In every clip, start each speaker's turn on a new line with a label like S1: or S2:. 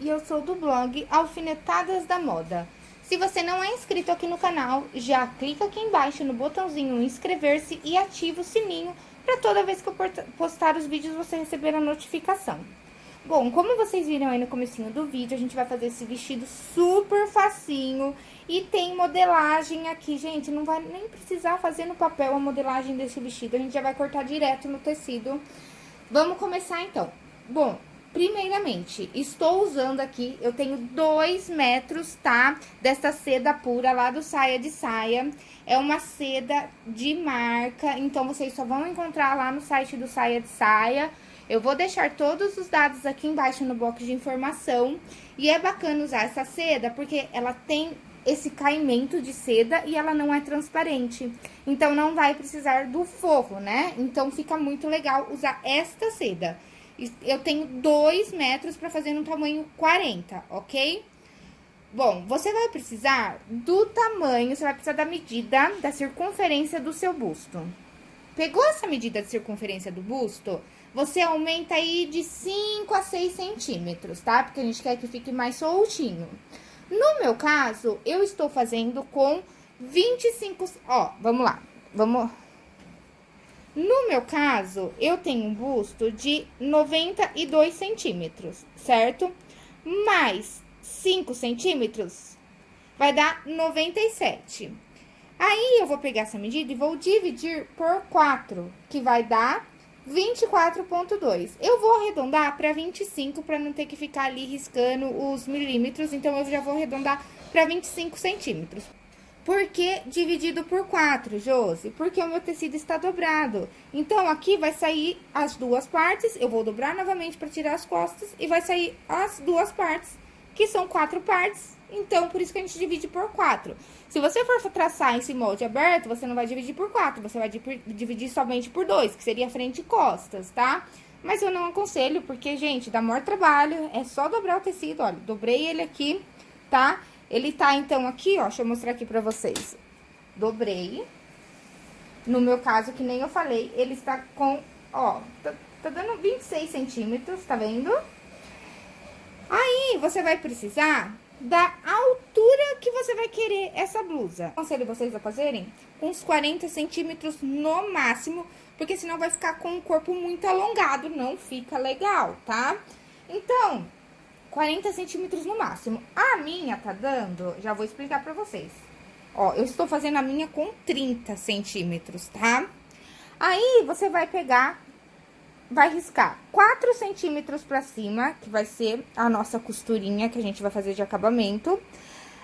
S1: E eu sou do blog Alfinetadas da Moda. Se você não é inscrito aqui no canal, já clica aqui embaixo no botãozinho inscrever-se e ativa o sininho para toda vez que eu postar os vídeos você receber a notificação. Bom, como vocês viram aí no comecinho do vídeo, a gente vai fazer esse vestido super facinho e tem modelagem aqui, gente, não vai nem precisar fazer no papel a modelagem desse vestido, a gente já vai cortar direto no tecido. Vamos começar então. Bom, Primeiramente, estou usando aqui, eu tenho dois metros, tá? Dessa seda pura lá do Saia de Saia. É uma seda de marca, então vocês só vão encontrar lá no site do Saia de Saia. Eu vou deixar todos os dados aqui embaixo no box de informação. E é bacana usar essa seda porque ela tem esse caimento de seda e ela não é transparente. Então, não vai precisar do forro, né? Então, fica muito legal usar esta seda. Eu tenho 2 metros para fazer no tamanho 40, ok? Bom, você vai precisar do tamanho, você vai precisar da medida da circunferência do seu busto. Pegou essa medida de circunferência do busto, você aumenta aí de 5 a 6 centímetros, tá? Porque a gente quer que fique mais soltinho. No meu caso, eu estou fazendo com 25... Ó, vamos lá, vamos... No meu caso, eu tenho um busto de 92 centímetros, certo? Mais 5 centímetros vai dar 97. Aí, eu vou pegar essa medida e vou dividir por 4, que vai dar 24,2. Eu vou arredondar para 25, para não ter que ficar ali riscando os milímetros, então eu já vou arredondar para 25 centímetros. Por que dividido por 4, Josi? Porque o meu tecido está dobrado. Então, aqui vai sair as duas partes, eu vou dobrar novamente para tirar as costas, e vai sair as duas partes, que são quatro partes, então, por isso que a gente divide por 4. Se você for traçar esse molde aberto, você não vai dividir por 4, você vai dividir somente por 2, que seria frente e costas, tá? Mas eu não aconselho, porque, gente, dá maior trabalho, é só dobrar o tecido, olha, dobrei ele aqui, tá? Ele tá, então, aqui, ó, deixa eu mostrar aqui pra vocês. Dobrei. No meu caso, que nem eu falei, ele está com, ó, tá, tá dando 26 centímetros, tá vendo? Aí, você vai precisar da altura que você vai querer essa blusa. Aconselho vocês a fazerem uns 40 centímetros no máximo, porque senão vai ficar com o corpo muito alongado, não fica legal, tá? Então, 40 centímetros no máximo. A minha tá dando, já vou explicar pra vocês. Ó, eu estou fazendo a minha com 30 centímetros, tá? Aí, você vai pegar, vai riscar 4 centímetros pra cima, que vai ser a nossa costurinha que a gente vai fazer de acabamento.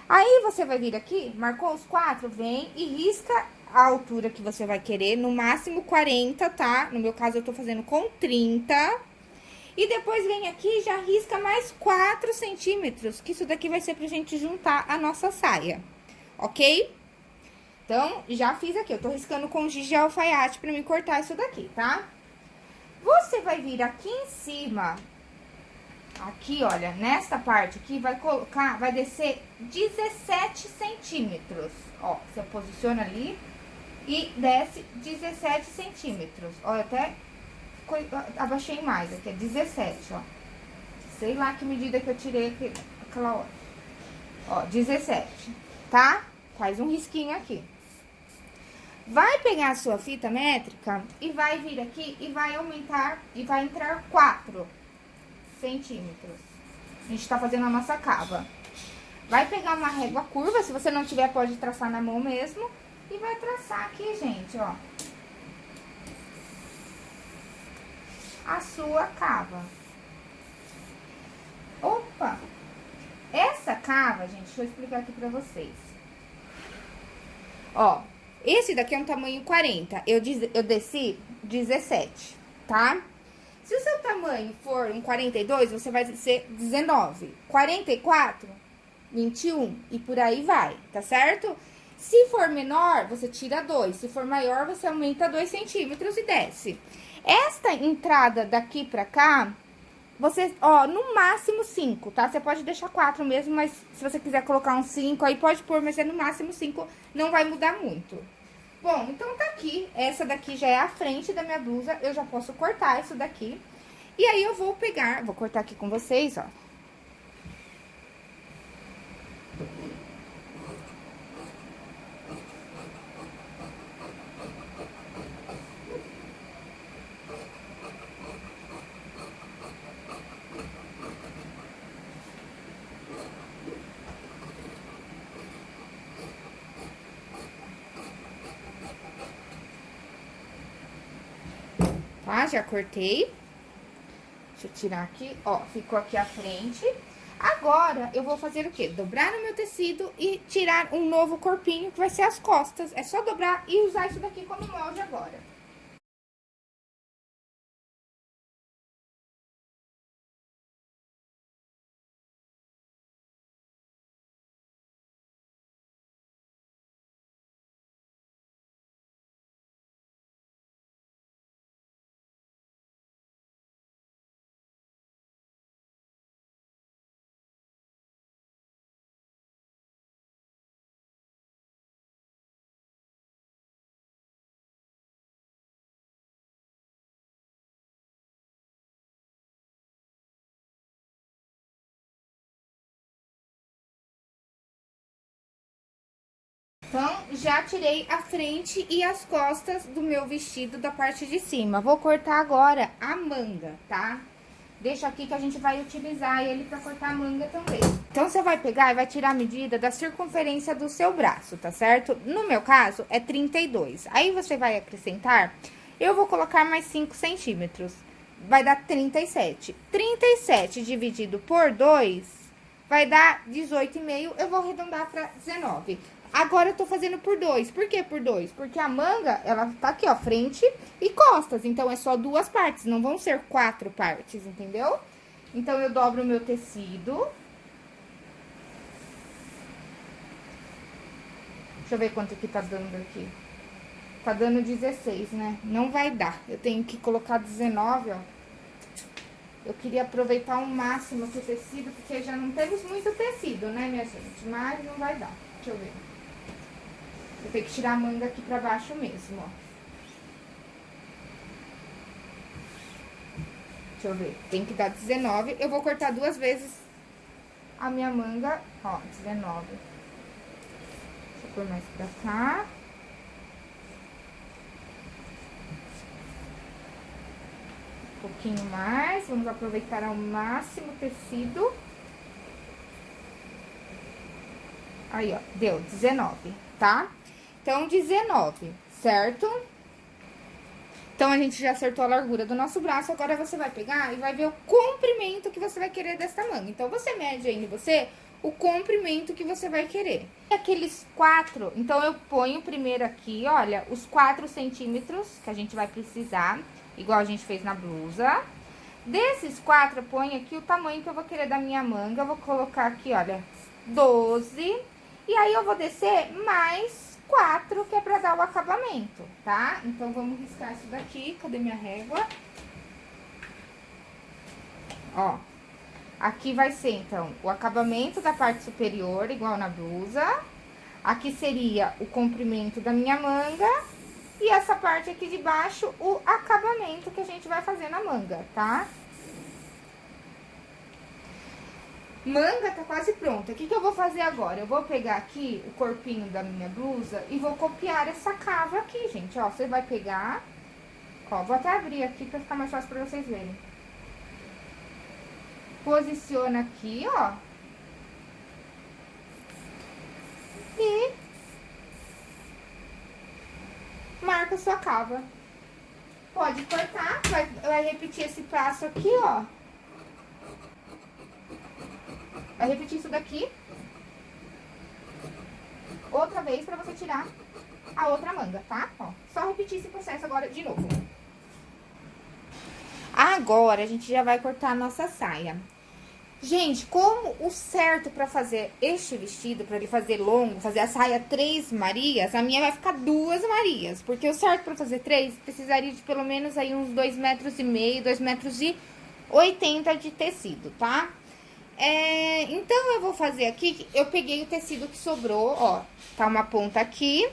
S1: Aí, você vai vir aqui, marcou os quatro, vem e risca a altura que você vai querer, no máximo 40, tá? No meu caso, eu tô fazendo com 30 e depois vem aqui e já risca mais 4 centímetros, que isso daqui vai ser pra gente juntar a nossa saia, ok? Então, já fiz aqui, eu tô riscando com giz de alfaiate pra me cortar isso daqui, tá? Você vai vir aqui em cima, aqui, olha, nesta parte aqui, vai colocar, vai descer 17 centímetros. Ó, você posiciona ali e desce 17 centímetros. Olha, até abaixei mais, aqui é 17, ó. Sei lá que medida que eu tirei aqui, aquela hora. Ó, 17, tá? Faz um risquinho aqui. Vai pegar a sua fita métrica e vai vir aqui e vai aumentar e vai entrar 4 centímetros. A gente tá fazendo a nossa cava. Vai pegar uma régua curva, se você não tiver, pode traçar na mão mesmo. E vai traçar aqui, gente, ó. A sua cava. Opa! Essa cava, gente, deixa eu explicar aqui pra vocês. Ó, esse daqui é um tamanho 40, eu, eu desci 17, tá? Se o seu tamanho for um 42, você vai ser 19. 44, 21 e por aí vai, tá certo? Se for menor, você tira 2. Se for maior, você aumenta 2 centímetros e desce. Esta entrada daqui pra cá, você, ó, no máximo 5, tá? Você pode deixar 4 mesmo, mas se você quiser colocar um 5, aí pode pôr, mas é no máximo 5, não vai mudar muito. Bom, então tá aqui, essa daqui já é a frente da minha blusa, eu já posso cortar isso daqui. E aí, eu vou pegar, vou cortar aqui com vocês, ó. Já cortei. Deixa eu tirar aqui, ó, ficou aqui a frente. Agora, eu vou fazer o quê? Dobrar o meu tecido e tirar um novo corpinho, que vai ser as costas. É só dobrar e usar isso daqui como molde agora. Então, já tirei a frente e as costas do meu vestido da parte de cima. Vou cortar agora a manga, tá? Deixa aqui que a gente vai utilizar ele pra cortar a manga também. Então, você vai pegar e vai tirar a medida da circunferência do seu braço, tá certo? No meu caso, é 32. Aí, você vai acrescentar, eu vou colocar mais 5 centímetros. Vai dar 37. 37 dividido por 2 vai dar 18,5. Eu vou arredondar pra 19. Agora eu tô fazendo por dois. Por que por dois? Porque a manga, ela tá aqui, ó, frente e costas. Então, é só duas partes, não vão ser quatro partes, entendeu? Então, eu dobro o meu tecido. Deixa eu ver quanto que tá dando aqui. Tá dando 16, né? Não vai dar. Eu tenho que colocar 19, ó. Eu queria aproveitar ao máximo esse tecido, porque já não temos muito tecido, né, minha gente? Mas não vai dar. Deixa eu ver. Eu tenho que tirar a manga aqui pra baixo mesmo, ó. Deixa eu ver. Tem que dar 19. Eu vou cortar duas vezes a minha manga, ó, 19. Deixa eu pôr mais pra cá. Um pouquinho mais. Vamos aproveitar ao máximo o tecido. Aí, ó, deu 19, tá? Então, 19, certo? Então, a gente já acertou a largura do nosso braço, agora você vai pegar e vai ver o comprimento que você vai querer dessa manga. Então, você mede aí em você o comprimento que você vai querer. Aqueles quatro, então eu ponho primeiro aqui, olha, os quatro centímetros que a gente vai precisar, igual a gente fez na blusa. Desses quatro, eu ponho aqui o tamanho que eu vou querer da minha manga, eu vou colocar aqui, olha, 12. E aí, eu vou descer mais quatro, que é pra dar o acabamento, tá? Então, vamos riscar isso daqui. Cadê minha régua? Ó, aqui vai ser, então, o acabamento da parte superior, igual na blusa. Aqui seria o comprimento da minha manga. E essa parte aqui de baixo, o acabamento que a gente vai fazer na manga, tá? Tá? Manga tá quase pronta. O que, que eu vou fazer agora? Eu vou pegar aqui o corpinho da minha blusa e vou copiar essa cava aqui, gente. Ó, você vai pegar... Ó, vou até abrir aqui pra ficar mais fácil pra vocês verem. Posiciona aqui, ó. E... Marca sua cava. Pode cortar, vai, vai repetir esse passo aqui, ó. Vai repetir isso daqui. Outra vez pra você tirar a outra manga, tá? Ó, só repetir esse processo agora de novo. Agora, a gente já vai cortar a nossa saia. Gente, como o certo pra fazer este vestido, pra ele fazer longo, fazer a saia três Marias, a minha vai ficar duas Marias. Porque o certo pra fazer três, precisaria de pelo menos aí uns dois metros e meio, dois metros e oitenta de tecido, tá? É, então, eu vou fazer aqui, eu peguei o tecido que sobrou, ó, tá uma ponta aqui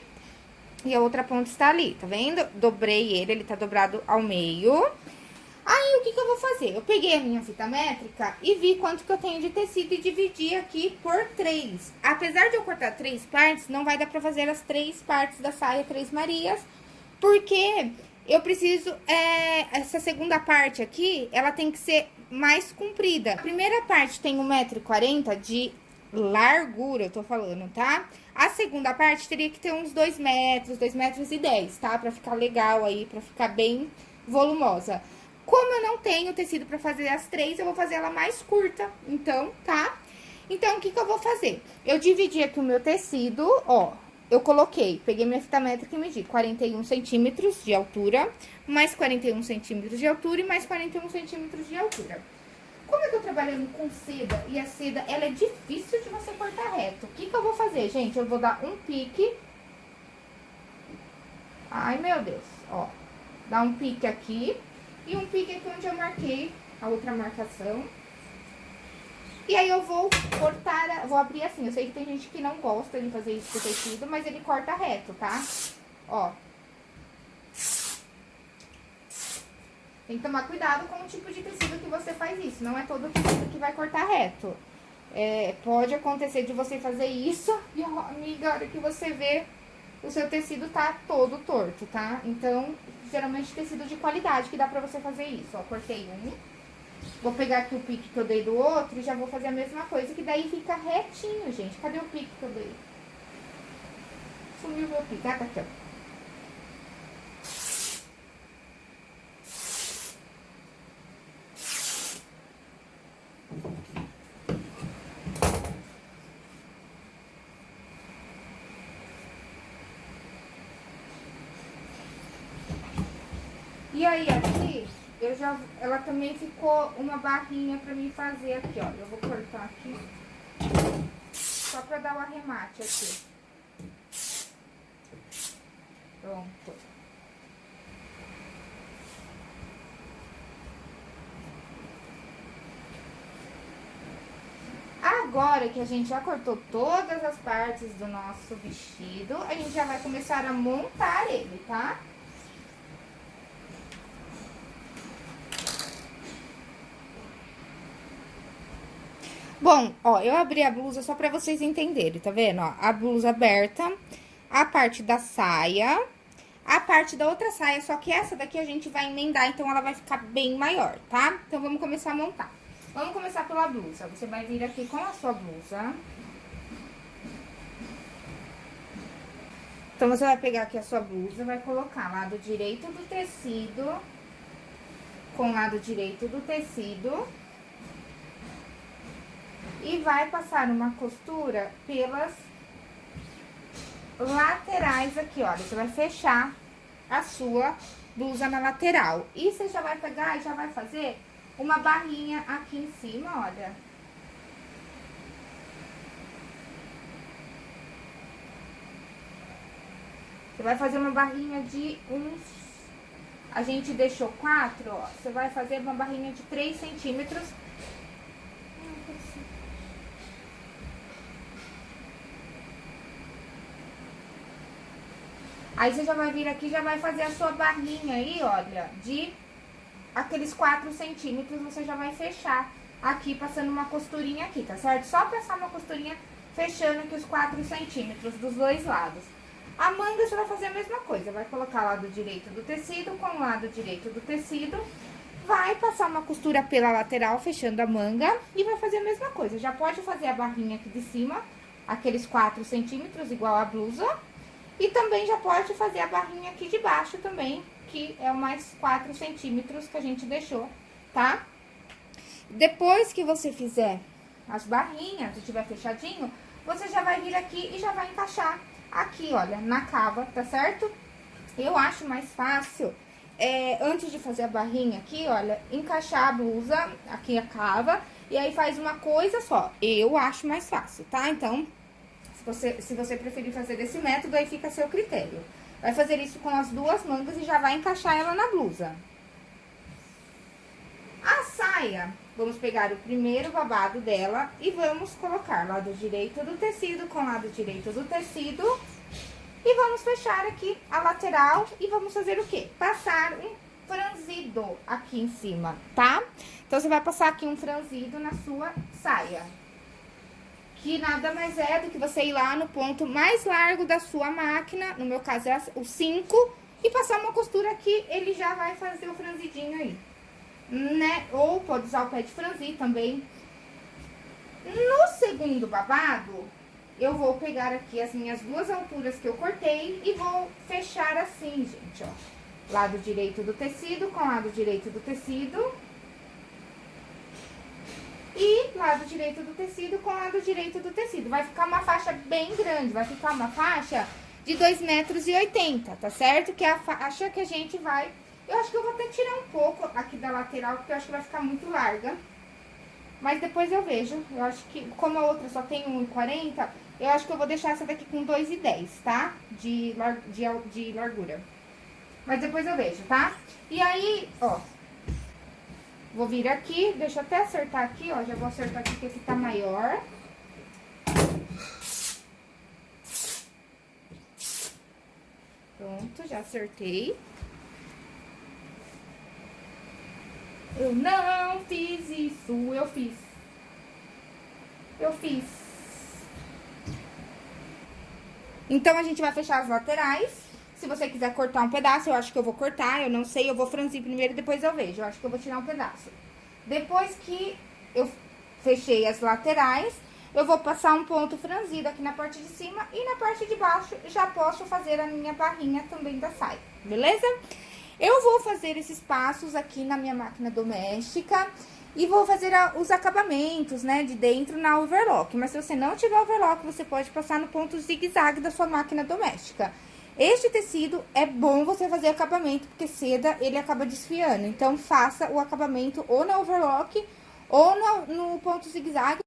S1: e a outra ponta está ali, tá vendo? Dobrei ele, ele tá dobrado ao meio. Aí, o que que eu vou fazer? Eu peguei a minha fita métrica e vi quanto que eu tenho de tecido e dividi aqui por três. Apesar de eu cortar três partes, não vai dar pra fazer as três partes da saia Três Marias, porque eu preciso, é, essa segunda parte aqui, ela tem que ser mais comprida. A primeira parte tem 1,40m de largura, eu tô falando, tá? A segunda parte teria que ter uns 2 metros, 2 metros e 10, tá? Pra ficar legal aí, pra ficar bem volumosa. Como eu não tenho tecido pra fazer as três, eu vou fazer ela mais curta, então, tá? Então, o que que eu vou fazer? Eu dividi aqui o meu tecido, ó, eu coloquei, peguei minha fita métrica e medi 41 centímetros de altura, mais 41 centímetros de altura e mais 41 centímetros de altura. Como eu tô trabalhando com seda e a seda, ela é difícil de você cortar reto. O que que eu vou fazer, gente? Eu vou dar um pique. Ai, meu Deus, ó. Dar um pique aqui e um pique aqui onde eu marquei a outra marcação. E aí eu vou cortar, vou abrir assim. Eu sei que tem gente que não gosta de fazer isso com tecido, mas ele corta reto, tá? Ó. Tem que tomar cuidado com o tipo de tecido que você faz isso. Não é todo tecido que vai cortar reto. É, pode acontecer de você fazer isso e, amiga, a hora que você vê, o seu tecido tá todo torto, tá? Então, geralmente tecido de qualidade que dá pra você fazer isso. Ó, cortei um. Vou pegar aqui o pique que eu dei do outro e já vou fazer a mesma coisa, que daí fica retinho, gente. Cadê o pique que eu dei? Sumiu meu pique. Ah, tá aqui, ó. E aí, aqui, eu já, ela também ficou uma barrinha pra mim fazer aqui, ó. Eu vou cortar aqui, só pra dar o arremate aqui. Pronto. Agora que a gente já cortou todas as partes do nosso vestido, a gente já vai começar a montar ele, tá? Tá? Bom, ó, eu abri a blusa só pra vocês entenderem, tá vendo? Ó, a blusa aberta, a parte da saia, a parte da outra saia, só que essa daqui a gente vai emendar, então ela vai ficar bem maior, tá? Então, vamos começar a montar. Vamos começar pela blusa. Você vai vir aqui com a sua blusa. Então, você vai pegar aqui a sua blusa, vai colocar lado direito do tecido com lado direito do tecido e vai passar uma costura pelas laterais aqui, olha. Você vai fechar a sua blusa na lateral. E você já vai pegar e já vai fazer uma barrinha aqui em cima, olha. Você vai fazer uma barrinha de uns... A gente deixou quatro, ó. Você vai fazer uma barrinha de três centímetros Aí, você já vai vir aqui, já vai fazer a sua barrinha aí, olha, de aqueles 4 centímetros, você já vai fechar aqui, passando uma costurinha aqui, tá certo? Só passar uma costurinha fechando aqui os 4 centímetros dos dois lados. A manga você vai fazer a mesma coisa, vai colocar lado direito do tecido com lado direito do tecido, vai passar uma costura pela lateral, fechando a manga, e vai fazer a mesma coisa. Já pode fazer a barrinha aqui de cima, aqueles 4 centímetros, igual a blusa, e também já pode fazer a barrinha aqui de baixo também, que é mais 4 centímetros que a gente deixou, tá? Depois que você fizer as barrinhas, se tiver fechadinho, você já vai vir aqui e já vai encaixar aqui, olha, na cava, tá certo? Eu acho mais fácil, é, antes de fazer a barrinha aqui, olha, encaixar a blusa, aqui a cava, e aí faz uma coisa só. Eu acho mais fácil, tá? Então, você, se você preferir fazer desse método, aí fica a seu critério. Vai fazer isso com as duas mangas e já vai encaixar ela na blusa. A saia, vamos pegar o primeiro babado dela e vamos colocar lado direito do tecido com lado direito do tecido. E vamos fechar aqui a lateral e vamos fazer o quê? Passar um franzido aqui em cima, tá? Então, você vai passar aqui um franzido na sua saia que nada mais é do que você ir lá no ponto mais largo da sua máquina, no meu caso é o 5, e passar uma costura aqui, ele já vai fazer o franzidinho aí, né? Ou pode usar o pé de franzir também. No segundo babado, eu vou pegar aqui as minhas duas alturas que eu cortei e vou fechar assim, gente, ó. Lado direito do tecido com lado direito do tecido. E lado direito do tecido com lado direito do tecido. Vai ficar uma faixa bem grande, vai ficar uma faixa de 2,80 metros, e 80, tá certo? Que é a faixa que a gente vai... Eu acho que eu vou até tirar um pouco aqui da lateral, porque eu acho que vai ficar muito larga. Mas depois eu vejo. Eu acho que, como a outra só tem 1,40, eu acho que eu vou deixar essa daqui com 2,10, tá? De, de, de largura. Mas depois eu vejo, tá? E aí, ó. Vou vir aqui, deixa eu até acertar aqui, ó. Já vou acertar aqui, que aqui tá maior. Pronto, já acertei. Eu não fiz isso, eu fiz. Eu fiz. Então, a gente vai fechar as laterais. Se você quiser cortar um pedaço, eu acho que eu vou cortar, eu não sei, eu vou franzir primeiro e depois eu vejo. Eu acho que eu vou tirar um pedaço. Depois que eu fechei as laterais, eu vou passar um ponto franzido aqui na parte de cima e na parte de baixo já posso fazer a minha barrinha também da saia, beleza? Eu vou fazer esses passos aqui na minha máquina doméstica e vou fazer os acabamentos, né, de dentro na overlock. Mas se você não tiver overlock, você pode passar no ponto zigue-zague da sua máquina doméstica. Este tecido é bom você fazer acabamento, porque seda ele acaba desfiando. Então, faça o acabamento ou na overlock ou no, no ponto zigue-zague.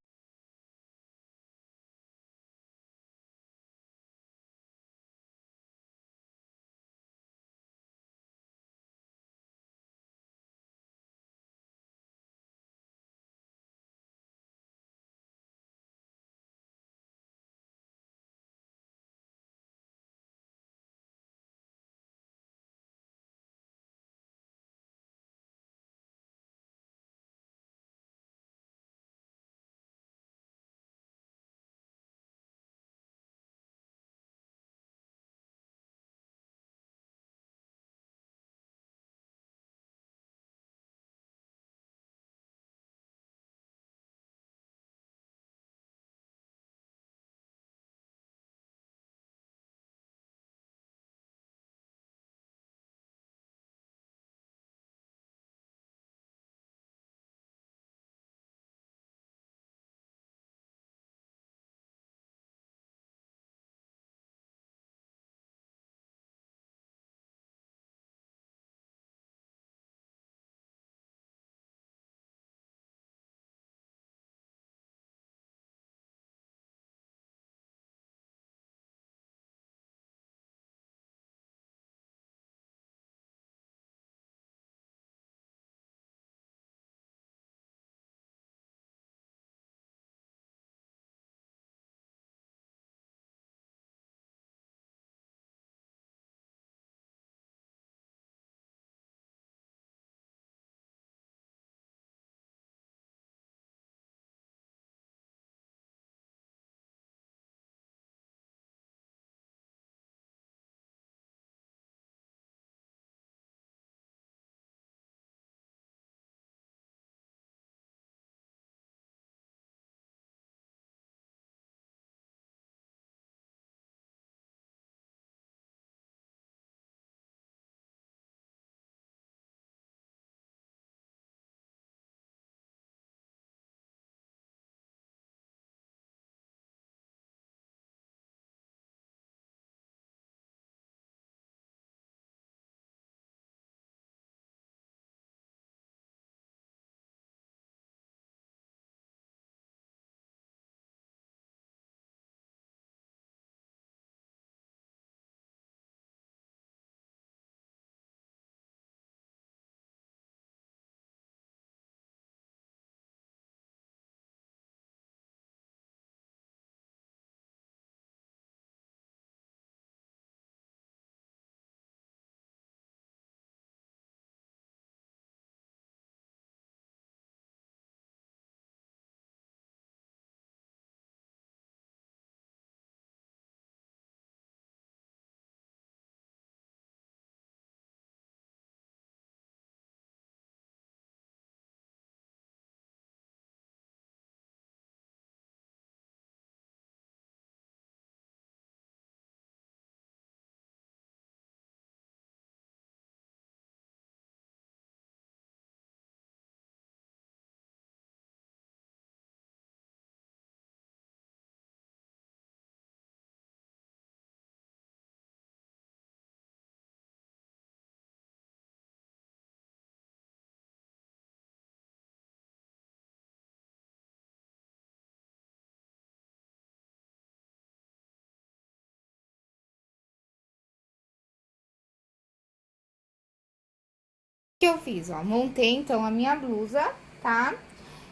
S1: Que eu fiz, ó, montei então a minha blusa, tá?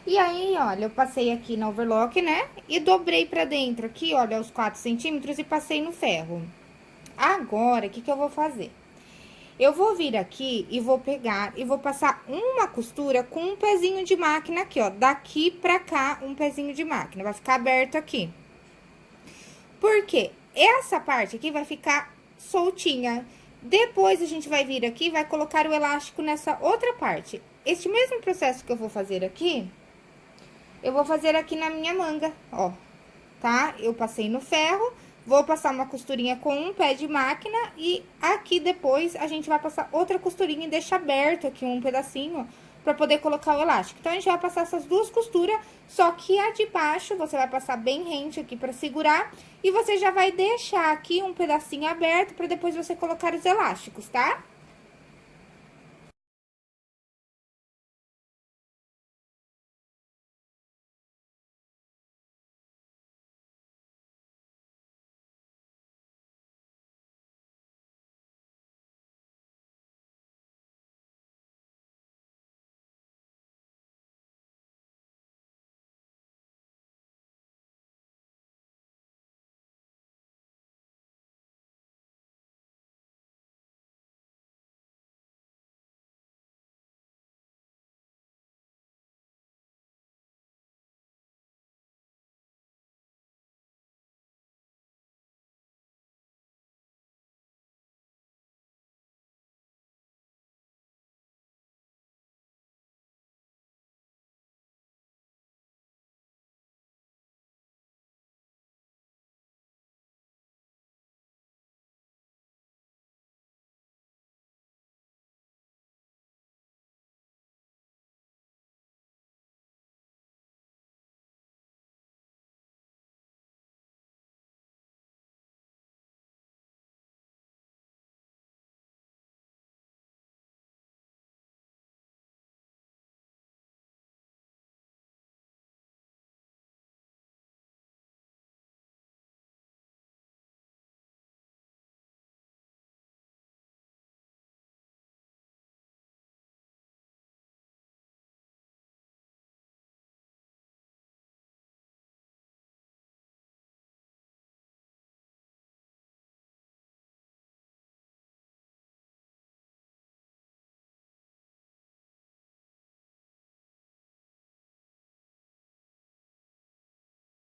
S1: E aí, olha, eu passei aqui no overlock, né? E dobrei pra dentro aqui, olha, os 4 centímetros e passei no ferro. Agora, o que que eu vou fazer? Eu vou vir aqui e vou pegar e vou passar uma costura com um pezinho de máquina aqui, ó. Daqui pra cá, um pezinho de máquina. Vai ficar aberto aqui. Por quê? Essa parte aqui vai ficar soltinha. Depois, a gente vai vir aqui e vai colocar o elástico nessa outra parte. Este mesmo processo que eu vou fazer aqui, eu vou fazer aqui na minha manga, ó. Tá? Eu passei no ferro, vou passar uma costurinha com um pé de máquina e aqui depois a gente vai passar outra costurinha e deixar aberto aqui um pedacinho para poder colocar o elástico. Então, a gente vai passar essas duas costuras, só que a de baixo você vai passar bem rente aqui para segurar e você já vai deixar aqui um pedacinho aberto para depois você colocar os elásticos, tá?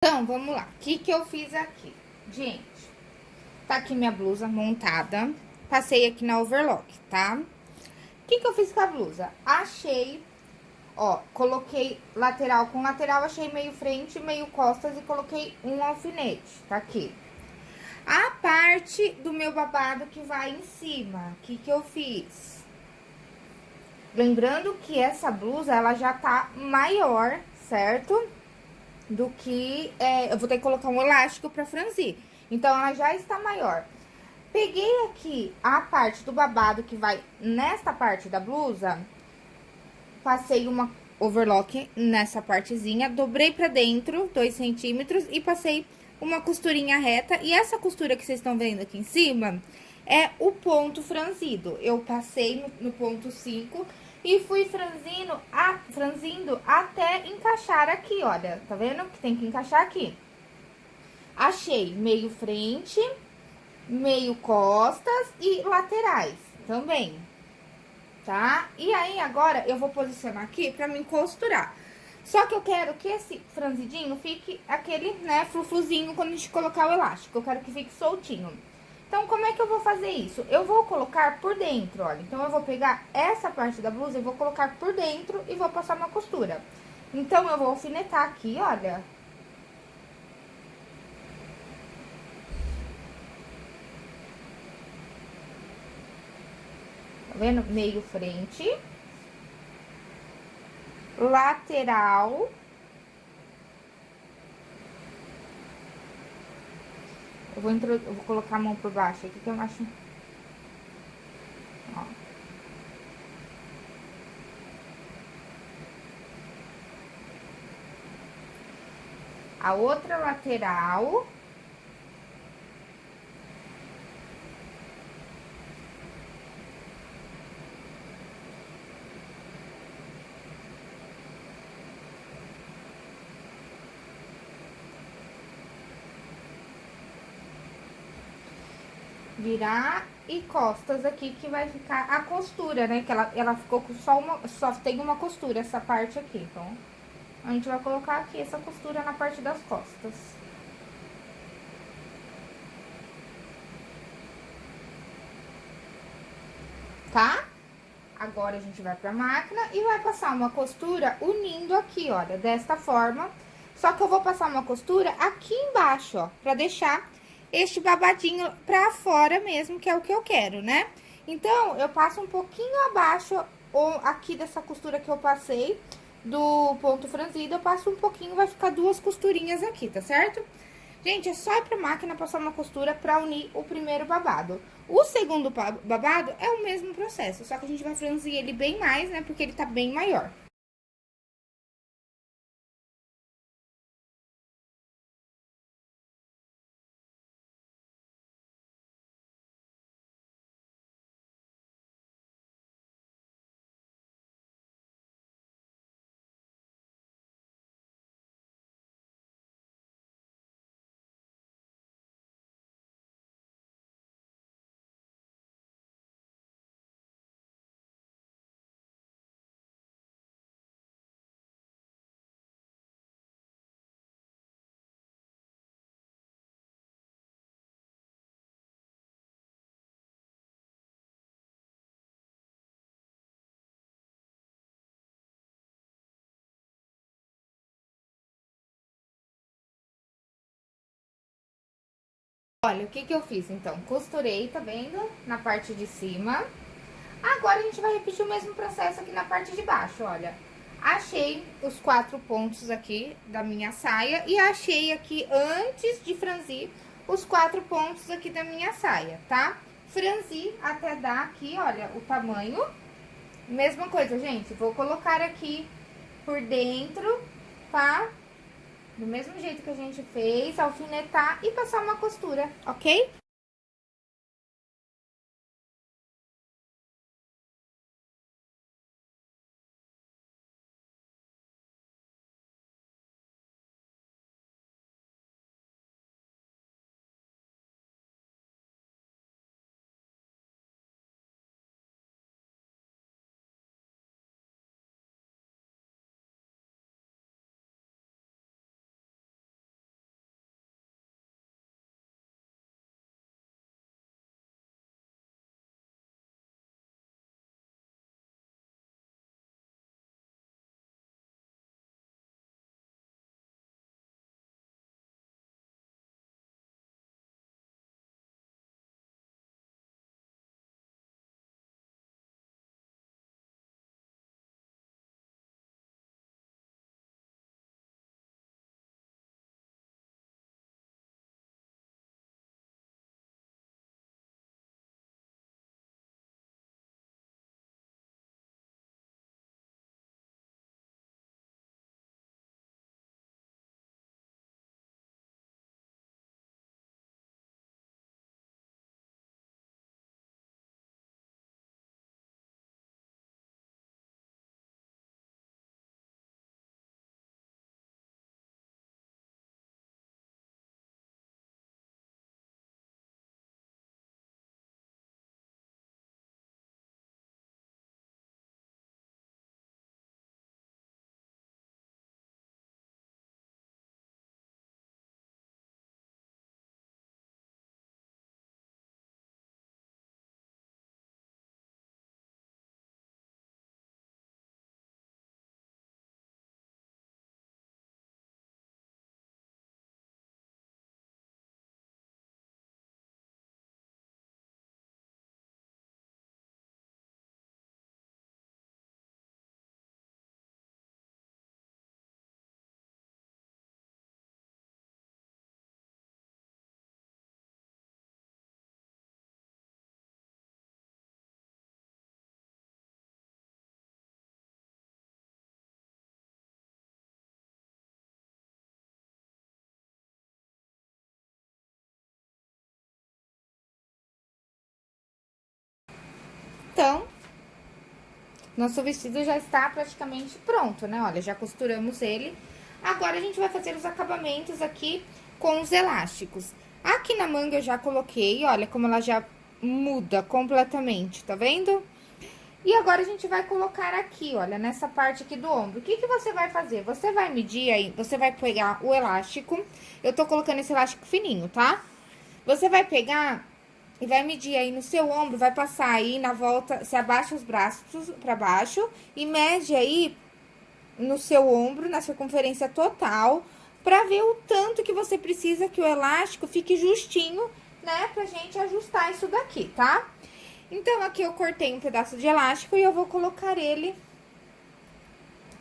S1: Então, vamos lá. O que que eu fiz aqui? Gente, tá aqui minha blusa montada. Passei aqui na overlock, tá? O que que eu fiz com a blusa? Achei, ó, coloquei lateral com lateral, achei meio frente, meio costas e coloquei um alfinete, tá aqui. A parte do meu babado que vai em cima, o que que eu fiz? Lembrando que essa blusa, ela já tá maior, certo? Certo? Do que é, eu vou ter que colocar um elástico pra franzir. Então, ela já está maior. Peguei aqui a parte do babado que vai nesta parte da blusa, passei uma overlock nessa partezinha, dobrei pra dentro, dois centímetros, e passei uma costurinha reta. E essa costura que vocês estão vendo aqui em cima é o ponto franzido. Eu passei no, no ponto 5 e fui franzindo, a, franzindo até encaixar aqui, olha. Tá vendo que tem que encaixar aqui? Achei meio frente, meio costas e laterais também, tá? E aí, agora, eu vou posicionar aqui pra me costurar. Só que eu quero que esse franzidinho fique aquele, né, frufruzinho quando a gente colocar o elástico. Eu quero que fique soltinho. Então, como é que eu vou fazer isso? Eu vou colocar por dentro, olha. Então, eu vou pegar essa parte da blusa e vou colocar por dentro e vou passar uma costura. Então, eu vou alfinetar aqui, olha. Tá vendo? Meio frente. Lateral. Eu vou, eu vou colocar a mão por baixo aqui, que eu acho... Ó. A outra lateral... virar e costas aqui que vai ficar a costura, né? Que ela, ela ficou com só uma, só tem uma costura essa parte aqui, então... A gente vai colocar aqui essa costura na parte das costas. Tá? Agora, a gente vai pra máquina e vai passar uma costura unindo aqui, olha, desta forma. Só que eu vou passar uma costura aqui embaixo, ó, pra deixar este babadinho pra fora mesmo, que é o que eu quero, né? Então, eu passo um pouquinho abaixo ou aqui dessa costura que eu passei do ponto franzido, eu passo um pouquinho, vai ficar duas costurinhas aqui, tá certo? Gente, é só ir pra máquina passar uma costura pra unir o primeiro babado. O segundo babado é o mesmo processo, só que a gente vai franzir ele bem mais, né, porque ele tá bem maior. Olha, o que que eu fiz, então? Costurei, tá vendo? Na parte de cima. Agora, a gente vai repetir o mesmo processo aqui na parte de baixo, olha. Achei os quatro pontos aqui da minha saia e achei aqui, antes de franzir, os quatro pontos aqui da minha saia, tá? Franzi até dar aqui, olha, o tamanho. Mesma coisa, gente, vou colocar aqui por dentro, tá? Do mesmo jeito que a gente fez, alfinetar e passar uma costura, ok? Então, nosso vestido já está praticamente pronto, né? Olha, já costuramos ele. Agora, a gente vai fazer os acabamentos aqui com os elásticos. Aqui na manga eu já coloquei, olha como ela já muda completamente, tá vendo? E agora a gente vai colocar aqui, olha, nessa parte aqui do ombro. O que que você vai fazer? Você vai medir aí, você vai pegar o elástico. Eu tô colocando esse elástico fininho, tá? Você vai pegar e vai medir aí no seu ombro, vai passar aí na volta, se abaixa os braços pra baixo e mede aí no seu ombro, na circunferência total, pra ver o tanto que você precisa que o elástico fique justinho, né, pra gente ajustar isso daqui, tá? Então, aqui eu cortei um pedaço de elástico e eu vou colocar ele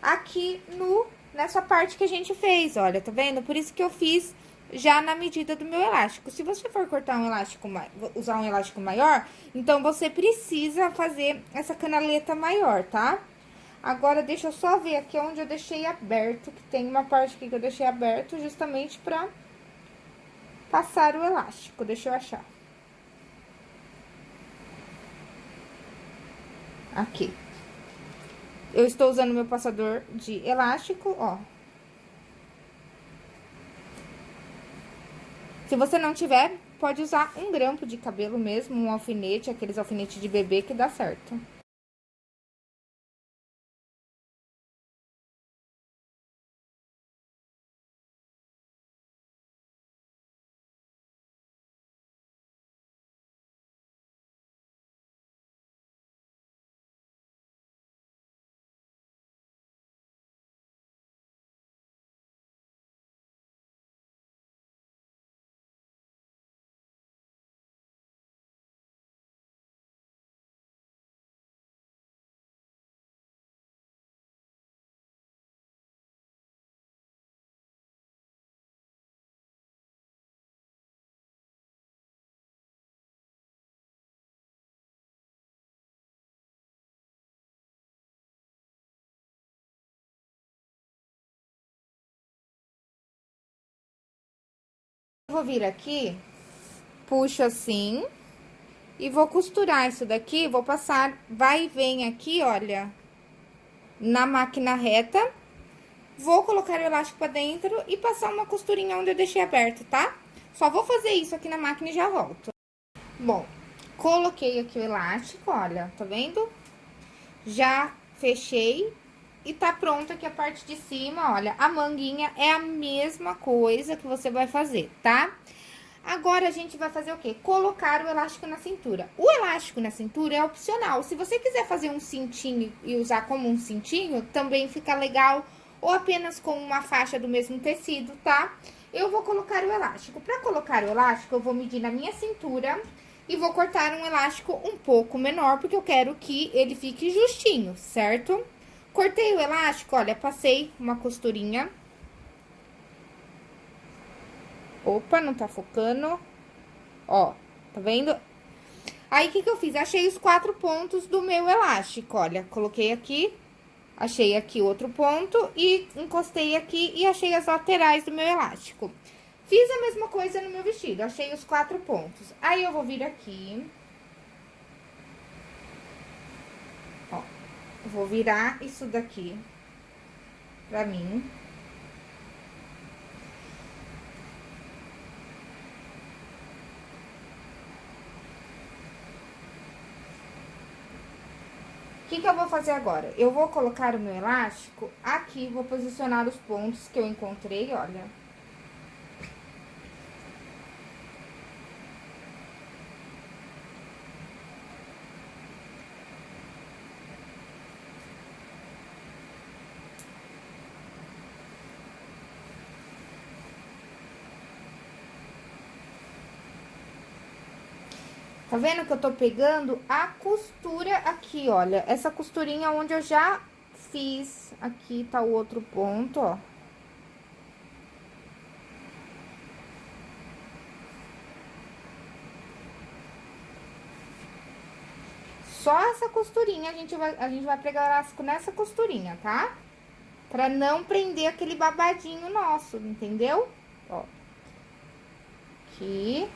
S1: aqui no, nessa parte que a gente fez, olha, tá vendo? Por isso que eu fiz já na medida do meu elástico. Se você for cortar um elástico, usar um elástico maior, então você precisa fazer essa canaleta maior, tá? Agora, deixa eu só ver aqui onde eu deixei aberto, que tem uma parte aqui que eu deixei aberto justamente pra passar o elástico. Deixa eu achar. Aqui. Eu estou usando meu passador de elástico, ó. Se você não tiver, pode usar um grampo de cabelo mesmo, um alfinete, aqueles alfinetes de bebê que dá certo. Vou vir aqui, puxo assim, e vou costurar isso daqui, vou passar, vai e vem aqui, olha, na máquina reta. Vou colocar o elástico pra dentro e passar uma costurinha onde eu deixei aberto, tá? Só vou fazer isso aqui na máquina e já volto. Bom, coloquei aqui o elástico, olha, tá vendo? Já fechei e tá pronta aqui a parte de cima, olha, a manguinha é a mesma coisa que você vai fazer, tá? Agora, a gente vai fazer o quê? Colocar o elástico na cintura. O elástico na cintura é opcional. Se você quiser fazer um cintinho e usar como um cintinho, também fica legal. Ou apenas com uma faixa do mesmo tecido, tá? Eu vou colocar o elástico. Pra colocar o elástico, eu vou medir na minha cintura e vou cortar um elástico um pouco menor, porque eu quero que ele fique justinho, certo? Certo? Cortei o elástico, olha, passei uma costurinha. Opa, não tá focando. Ó, tá vendo? Aí, o que que eu fiz? Achei os quatro pontos do meu elástico, olha. Coloquei aqui, achei aqui outro ponto e encostei aqui e achei as laterais do meu elástico. Fiz a mesma coisa no meu vestido, achei os quatro pontos. Aí, eu vou vir aqui... Vou virar isso daqui pra mim. O que que eu vou fazer agora? Eu vou colocar o meu elástico aqui, vou posicionar os pontos que eu encontrei, olha. Tá vendo que eu tô pegando a costura aqui, olha? Essa costurinha onde eu já fiz. Aqui tá o outro ponto, ó. Só essa costurinha a gente vai, a gente vai pregar nessa costurinha, tá? Pra não prender aquele babadinho nosso, entendeu? Ó. Aqui.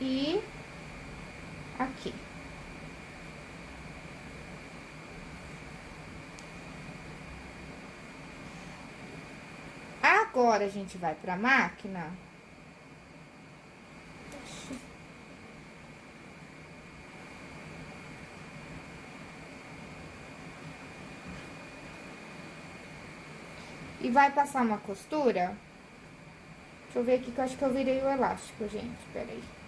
S1: e aqui. Agora, a gente vai pra máquina. E vai passar uma costura. Deixa eu ver aqui, que eu acho que eu virei o elástico, gente. espera aí.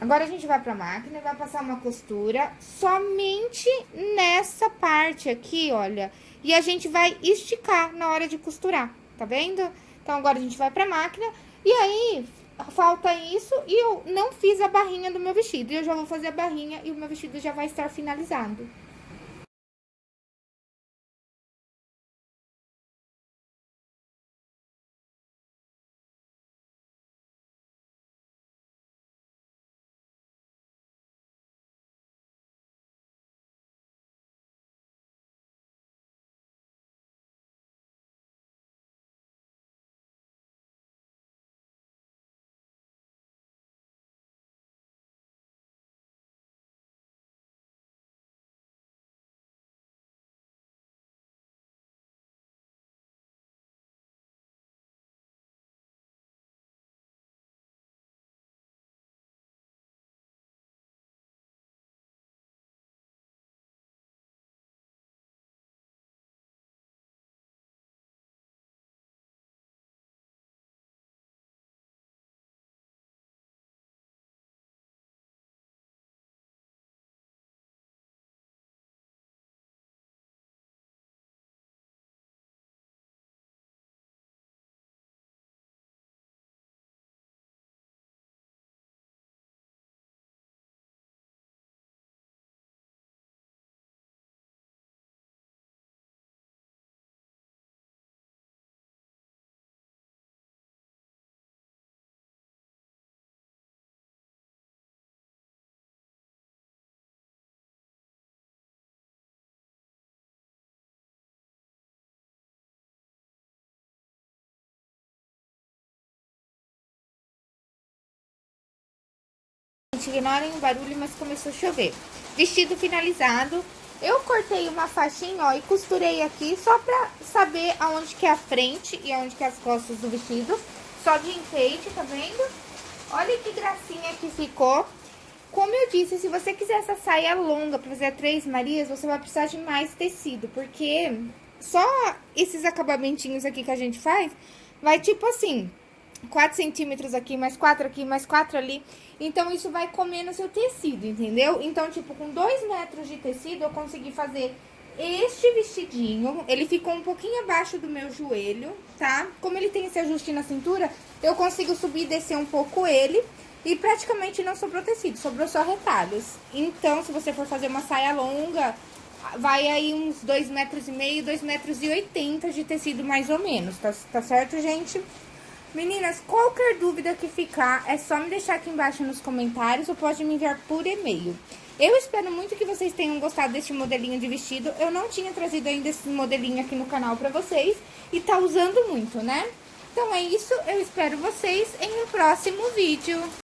S1: Agora, a gente vai pra máquina e vai passar uma costura somente nessa parte aqui, olha. E a gente vai esticar na hora de costurar, tá vendo? Então, agora a gente vai pra máquina e aí falta isso e eu não fiz a barrinha do meu vestido. E eu já vou fazer a barrinha e o meu vestido já vai estar finalizado. Ignorem o barulho, mas começou a chover. Vestido finalizado. Eu cortei uma faixinha, ó, e costurei aqui só pra saber aonde que é a frente e aonde que é as costas do vestido. Só de enfeite, tá vendo? Olha que gracinha que ficou. Como eu disse, se você quiser essa saia longa pra fazer a Três Marias, você vai precisar de mais tecido, porque só esses acabamentinhos aqui que a gente faz, vai tipo assim, 4 centímetros aqui, mais 4 aqui, mais 4 ali. Então, isso vai comer no seu tecido, entendeu? Então, tipo, com 2 metros de tecido, eu consegui fazer este vestidinho. Ele ficou um pouquinho abaixo do meu joelho, tá? Como ele tem esse ajuste na cintura, eu consigo subir e descer um pouco ele. E praticamente não sobrou tecido, sobrou só retalhos. Então, se você for fazer uma saia longa, vai aí uns 2 metros e meio, 2 metros 80 de tecido mais ou menos, tá, tá certo, gente? Meninas, qualquer dúvida que ficar, é só me deixar aqui embaixo nos comentários ou pode me enviar por e-mail. Eu espero muito que vocês tenham gostado deste modelinho de vestido. Eu não tinha trazido ainda esse modelinho aqui no canal pra vocês e tá usando muito, né? Então é isso, eu espero vocês em um próximo vídeo.